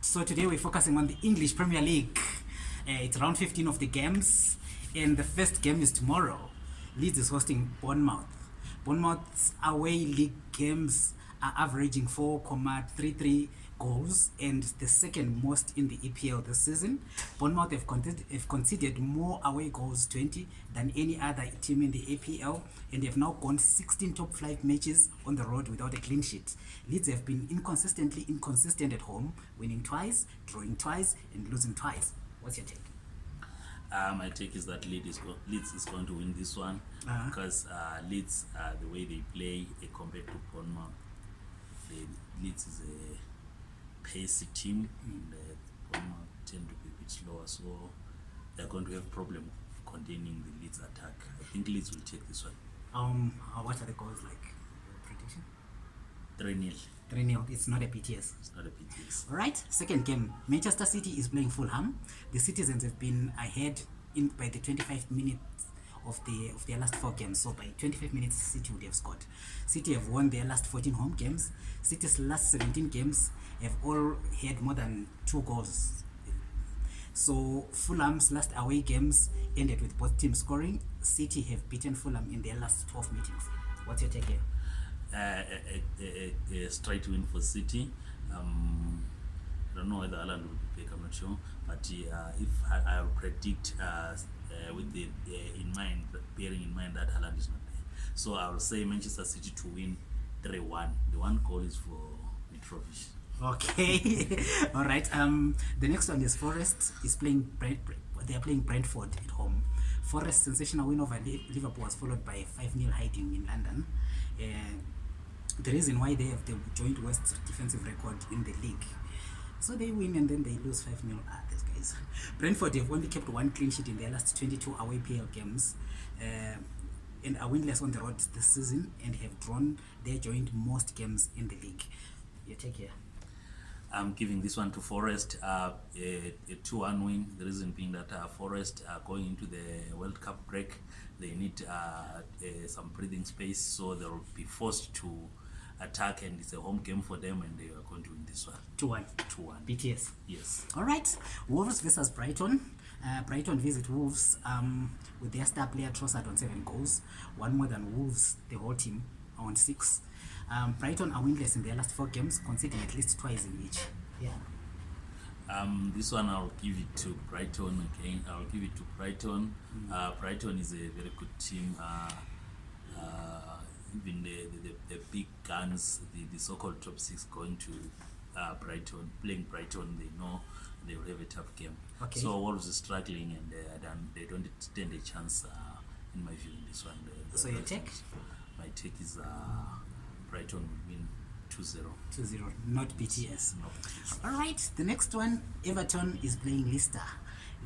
so, today we're focusing on the English Premier League uh, it's round 15 of the games and the first game is tomorrow leeds is hosting bournemouth bournemouth's away league games are averaging 4.33 goals and the second most in the epl this season bournemouth have, con- have conceded more away goals 20 than any other team in the epl and they have now gone 16 top flight matches on the road without a clean sheet leeds have been inconsistently inconsistent at home winning twice drawing twice and losing twice what's your take uh, my take is that leeds is, go- leeds is going to win this one uh-huh. because uh, leeds uh, the way they play uh, compared to bournemouth leeds is a pacey team mm-hmm. and uh, bournemouth tend to be a bit slower so they're going to have a problem containing the leeds attack i think leeds will take this one um, uh, what are the goals like your prediction 3-0 3 0. It's not a PTS. It's not a PTS. All right. Second game Manchester City is playing Fulham. The citizens have been ahead in by the 25 minutes of the of their last four games. So by 25 minutes, City would have scored. City have won their last 14 home games. City's last 17 games have all had more than two goals. So Fulham's last away games ended with both teams scoring. City have beaten Fulham in their last 12 meetings. What's your take here? uh, uh, uh, uh, straight win for city um, i don't know whether alan will be back i'm not sure but uh, if i, I predict uh, uh, with the uh, in mind bearing in mind that alan is not there so i will say manchester city to win 3-1 the one goal is for mitrovic okay all right um the next one is forest is playing Brent, they are playing brentford at home forest sensational win over liverpool was followed by a 5-0 hiding in london and uh, the reason why they have the joint worst defensive record in the league. So they win and then they lose 5 0. Ah, these guys. Brentford have only kept one clean sheet in their last 22 away PL games uh, and are winless on the road this season and have drawn their joint most games in the league. You take care. I'm giving this one to Forest, uh, a, 2 1 win. The reason being that uh, Forest are going into the World Cup break. They need uh, some breathing space, so they'll be forced to attack and it's a home game for them and they are going to win this one. 2 1. 2 1. BTS. Yes. All right. Wolves versus Brighton. Uh, Brighton visit Wolves um, with their star player Trossard on seven goals. One more than Wolves, the whole team, on six. Um, Brighton are winless in their last four games, conceding at least twice in each. Yeah. Um, this one I'll give it to Brighton again. I'll give it to Brighton. Mm. Uh, Brighton is a very good team. Uh, uh, even the, the, the, the big guns, the, the so called top six going to uh, Brighton, playing Brighton, they know they will have a tough game. Okay. So Wolves are struggling and uh, um, they don't stand a chance, uh, in my view, in this one. The, the so, your take? My take is uh, Brighton will win 2 0. 2 0, not BTS. Not BTS. All right, the next one Everton is playing Leicester.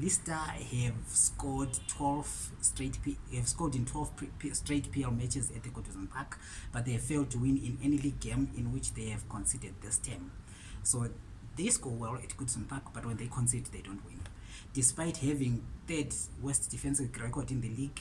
Leicester have scored 12 straight P have scored in 12 P P straight PL matches at the Godwin Park, but they have failed to win in any league game in which they have conceded this term. So they score well at Goodson Park, but when they concede, they don't win. Despite having third worst defensive record in the league,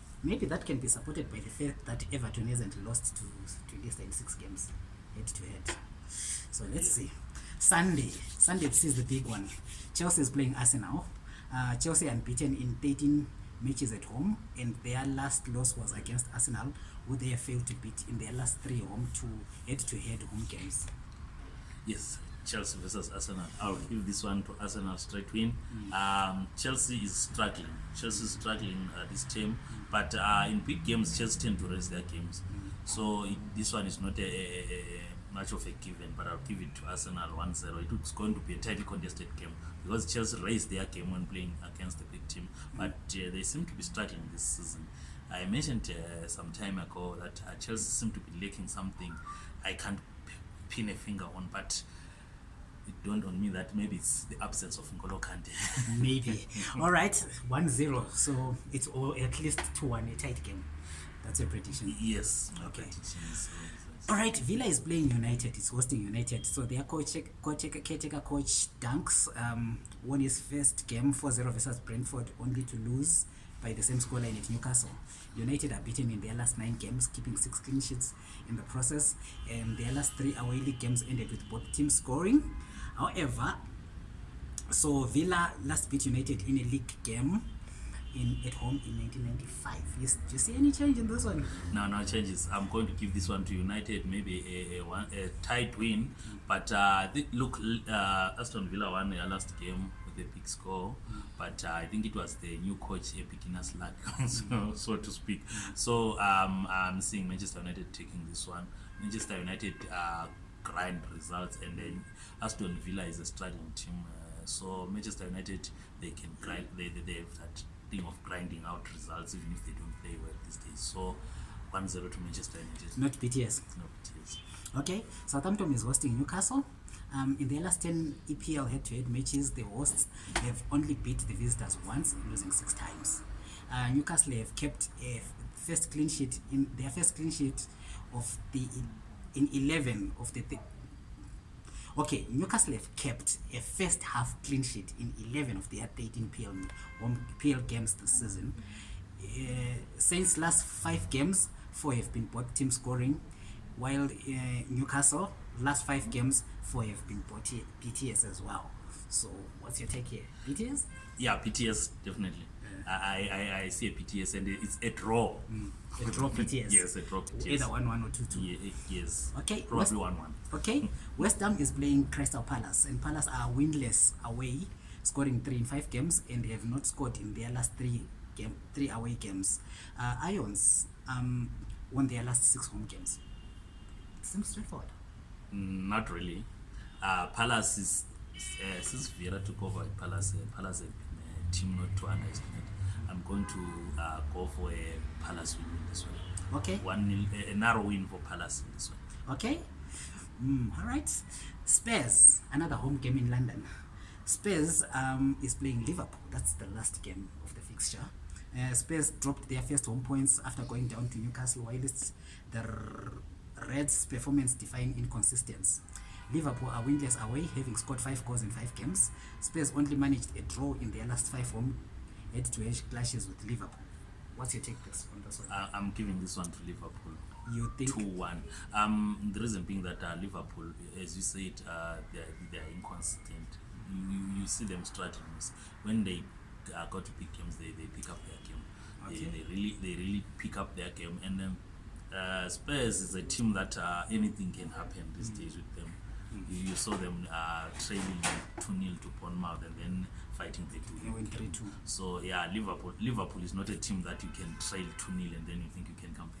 maybe that can be supported by the fact that everton hasn't lost to, to leicester in six games head to head so let's yeah. see Sunday, Sunday This is the big one. Chelsea is playing Arsenal. Uh, Chelsea unbeaten in 13 matches at home, and their last loss was against Arsenal, who they failed to beat in their last three home to head-to-head -head home games. Yes, Chelsea versus Arsenal. I'll give this one to Arsenal straight win. Mm. Um, Chelsea is struggling. Chelsea is struggling uh, this team, mm. but uh, in big games, Chelsea tend to raise their games. Mm. So it, this one is not a, a, a much of a given but i'll give it to arsenal 1-0 it was going to be a tightly contested game because chelsea raised their game when playing against the big team mm-hmm. but uh, they seem to be struggling this season i mentioned uh, some time ago that uh, chelsea seem to be lacking something i can't p- pin a finger on but it don't on me that maybe it's the absence of Ngolo Kante. maybe all right 1-0 so it's all at least 2-1 a tight game that's a prediction yes okay prediction, so alright villa is playing united is hosting united so their coach caretaker coach, coach dunks um, won his first game 40 versus brentford only to lose by the same scoreline at newcastle united are beaten in their last nine games keeping six clean sheets in the process and their last three away league games ended with both teams scoring however so villa last beat united in a league game in at home in 1995. Yes, do you see any change in this one? No, no changes. I'm going to give this one to United, maybe a, a, one, a tight win. But uh, look, uh, Aston Villa won their last game with a big score, but uh, I think it was the new coach, a beginner's luck, so, so to speak. So um, I'm seeing Manchester United taking this one. Manchester United uh, grind results, and then Aston Villa is a struggling team. Uh, so Manchester United, they can grind. They, they, they have that thing of grinding out results even if they don't play well these days so 10 to manchester United. not bts not bts okay southampton is hosting newcastle um, in the last 10 epl head-to-head matches the hosts have only beat the visitors once losing six times uh, newcastle have kept a first clean sheet in their first clean sheet of the in 11 of the th- okay newcastle have kept a first half clean sheet in 11 of their 13 pl, PL games this season uh, since last five games four have been both team scoring while uh, newcastle last five games four have been both bts as well so what's your take here bts yeah bts definitely I, I, I see a PTS and it's a draw. Mm. A draw PTS? Yes, a draw PTS. Either 1 1 or 2 2. Yeah, eh, yes. Okay. Probably 1 1. Okay. West Ham is playing Crystal Palace and Palace are winless away, scoring 3 in 5 games and they have not scored in their last 3 game, three away games. Uh, Ions um, won their last 6 home games. Seems straightforward. Mm, not really. Uh, Palace is, uh, since Vieira took over, Palace, uh, Palace have been team not to understand it. I'm going to uh, go for a Palace win in this one. Okay. One nil, a narrow win for Palace in this one. Okay. Mm, all right. Spurs, another home game in London. Spurs um, is playing Liverpool. That's the last game of the fixture. Uh, Spurs dropped their first home points after going down to Newcastle, while it's the Reds' performance defying inconsistency liverpool are winless away having scored 5 goals in 5 games spurs only managed a draw in their last 5 home head to head clashes with liverpool what's your take this on this one uh, i'm giving this one to liverpool you think 2-1 um, the reason being that uh, liverpool as you said uh, they're, they're inconsistent you, you see them strategies when they uh, got to pick games they, they pick up their game okay. they, they really they really pick up their game and then uh, spurs is a team that uh, anything can happen these mm. days with them you saw them uh, trailing 2 nil to Bournemouth and then fighting the two. They went 3 2. So, yeah, Liverpool Liverpool is not a team that you can trail 2 nil and then you think you can come back.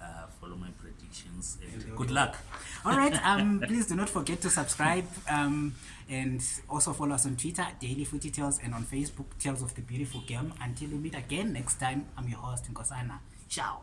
uh, follow my predictions and good luck all right um please do not forget to subscribe um and also follow us on twitter daily footy tales and on facebook tales of the beautiful game until we meet again next time i'm your host nkosana ciao